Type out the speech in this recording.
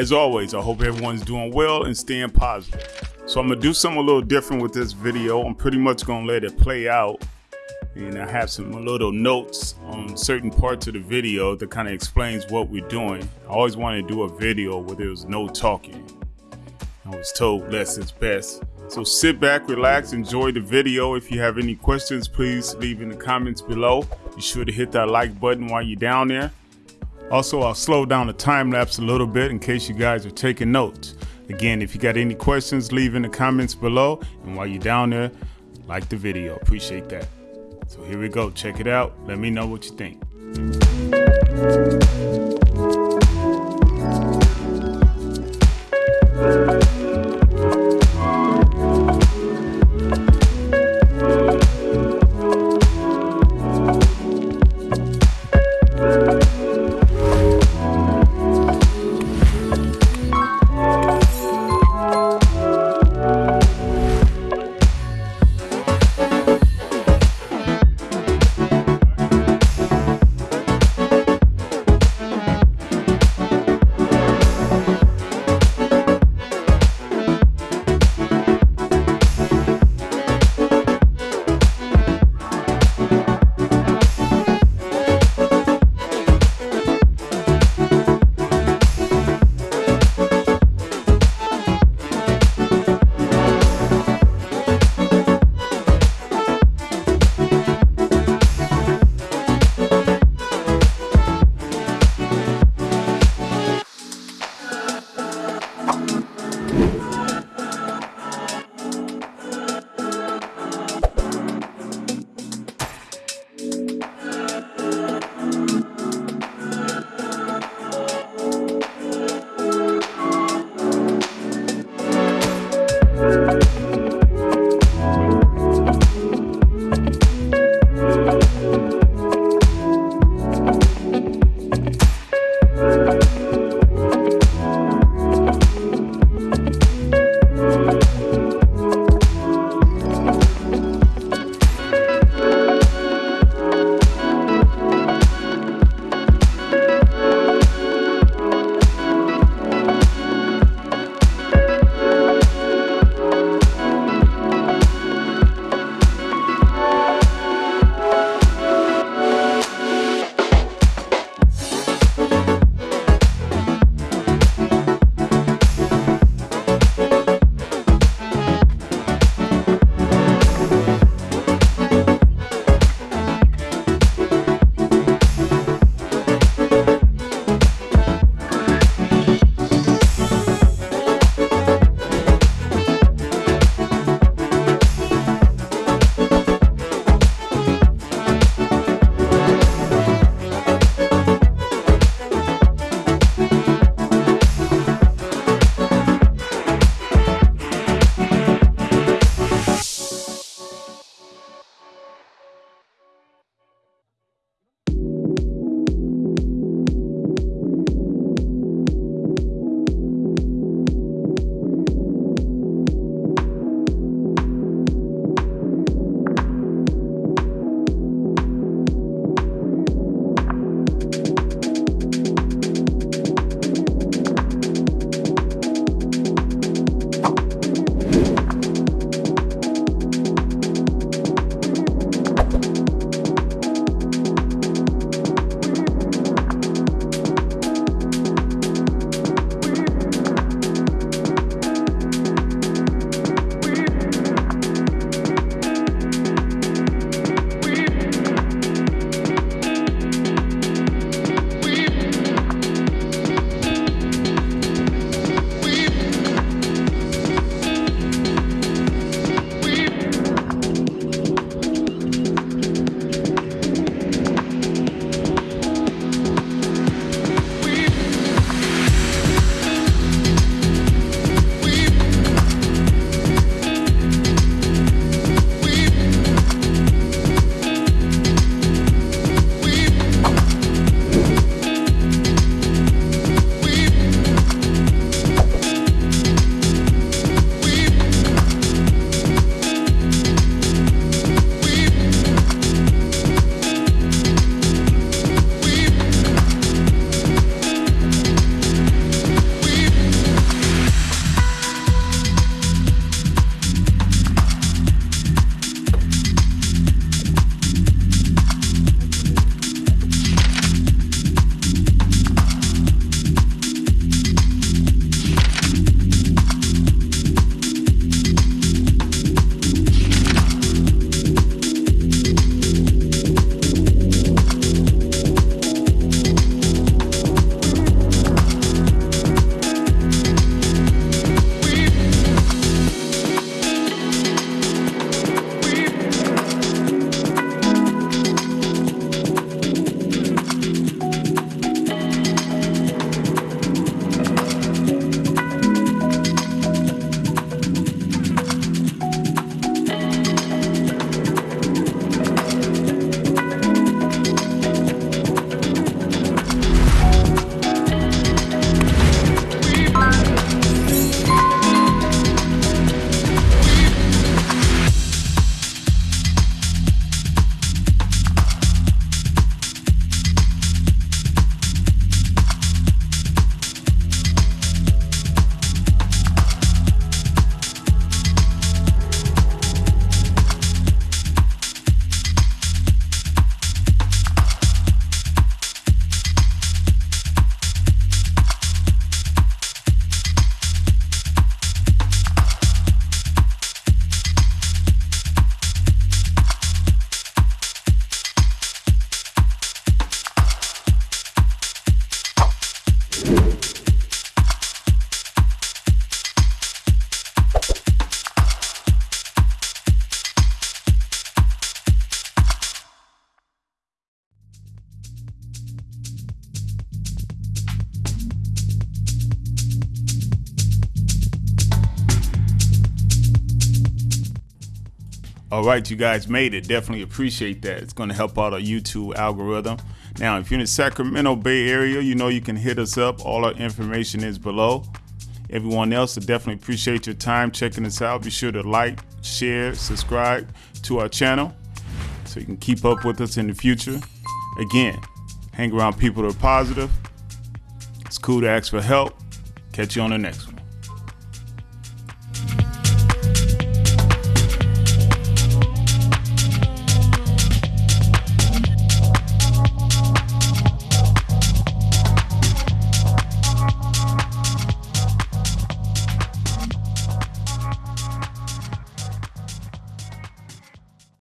As always, I hope everyone's doing well and staying positive. So I'm gonna do something a little different with this video. I'm pretty much gonna let it play out and I have some little notes on certain parts of the video that kind of explains what we're doing. I always wanted to do a video where there was no talking. I was told less is best. So sit back, relax, enjoy the video. If you have any questions, please leave in the comments below. Be sure to hit that like button while you're down there. Also, I'll slow down the time lapse a little bit in case you guys are taking notes. Again, if you got any questions, leave in the comments below. And while you're down there, like the video. Appreciate that. So here we go. Check it out. Let me know what you think. All right, you guys made it. Definitely appreciate that. It's going to help out our YouTube algorithm. Now, if you're in the Sacramento Bay Area, you know you can hit us up. All our information is below. Everyone else, I definitely appreciate your time checking us out. Be sure to like, share, subscribe to our channel so you can keep up with us in the future. Again, hang around people that are positive. It's cool to ask for help. Catch you on the next one.